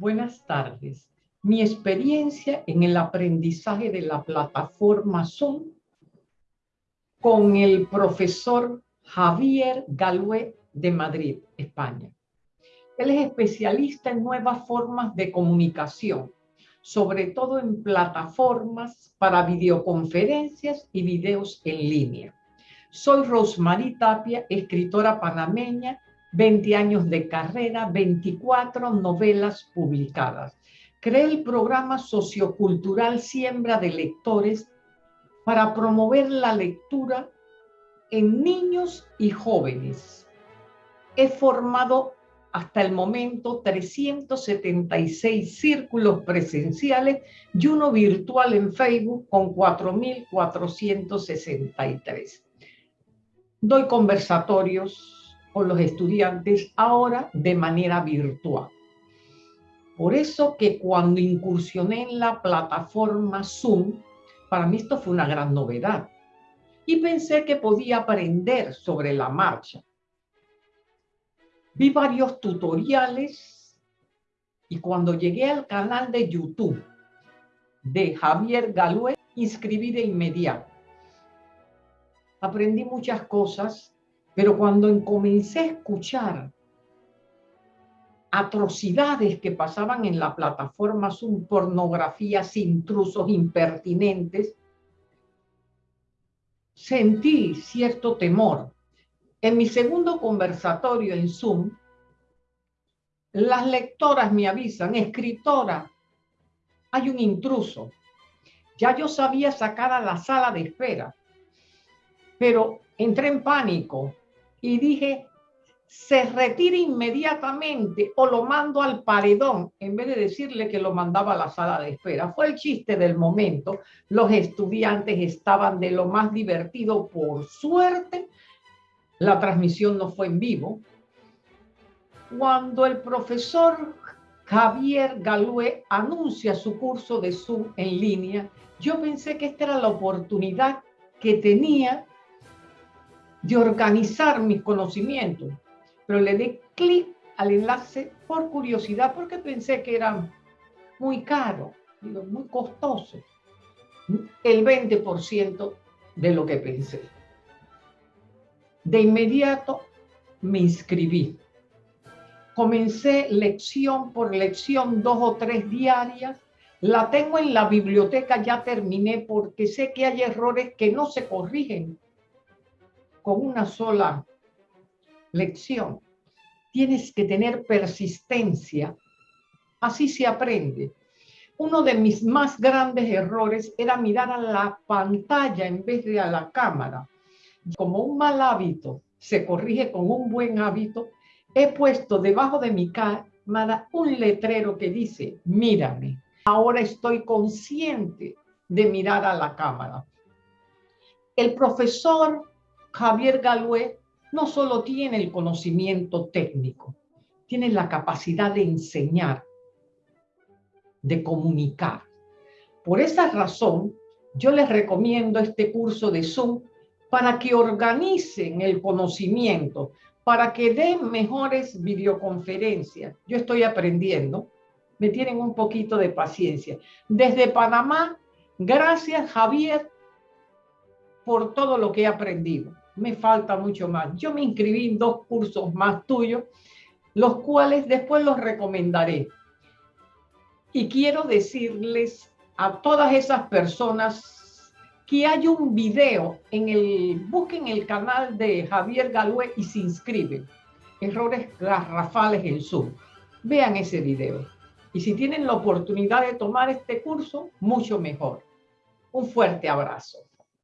Buenas tardes. Mi experiencia en el aprendizaje de la plataforma Zoom con el profesor Javier Galué de Madrid, España. Él es especialista en nuevas formas de comunicación, sobre todo en plataformas para videoconferencias y videos en línea. Soy Rosmarie Tapia, escritora panameña 20 años de carrera, 24 novelas publicadas. Creé el programa sociocultural Siembra de Lectores para promover la lectura en niños y jóvenes. He formado hasta el momento 376 círculos presenciales y uno virtual en Facebook con 4.463. Doy conversatorios con los estudiantes ahora de manera virtual. Por eso que cuando incursioné en la plataforma Zoom, para mí esto fue una gran novedad. Y pensé que podía aprender sobre la marcha. Vi varios tutoriales y cuando llegué al canal de YouTube de Javier Galué, inscribí de inmediato. Aprendí muchas cosas pero cuando comencé a escuchar atrocidades que pasaban en la plataforma Zoom, pornografías, intrusos, impertinentes, sentí cierto temor. En mi segundo conversatorio en Zoom, las lectoras me avisan, escritora, hay un intruso. Ya yo sabía sacar a la sala de espera, pero entré en pánico y dije, se retire inmediatamente o lo mando al paredón, en vez de decirle que lo mandaba a la sala de espera. Fue el chiste del momento. Los estudiantes estaban de lo más divertido. Por suerte, la transmisión no fue en vivo. Cuando el profesor Javier Galué anuncia su curso de Zoom en línea, yo pensé que esta era la oportunidad que tenía de organizar mis conocimientos, pero le di clic al enlace por curiosidad porque pensé que era muy caro, muy costoso, el 20% de lo que pensé. De inmediato me inscribí. Comencé lección por lección, dos o tres diarias. La tengo en la biblioteca, ya terminé porque sé que hay errores que no se corrigen con una sola lección. Tienes que tener persistencia. Así se aprende. Uno de mis más grandes errores era mirar a la pantalla en vez de a la cámara. Como un mal hábito se corrige con un buen hábito, he puesto debajo de mi cámara un letrero que dice, mírame. Ahora estoy consciente de mirar a la cámara. El profesor Javier Galué no solo tiene el conocimiento técnico, tiene la capacidad de enseñar, de comunicar. Por esa razón, yo les recomiendo este curso de Zoom para que organicen el conocimiento, para que den mejores videoconferencias. Yo estoy aprendiendo, me tienen un poquito de paciencia. Desde Panamá, gracias Javier por todo lo que he aprendido me falta mucho más. Yo me inscribí en dos cursos más tuyos, los cuales después los recomendaré. Y quiero decirles a todas esas personas que hay un video en el, busquen el canal de Javier Galué y se inscriben. Errores garrafales en Zoom. Vean ese video. Y si tienen la oportunidad de tomar este curso, mucho mejor. Un fuerte abrazo.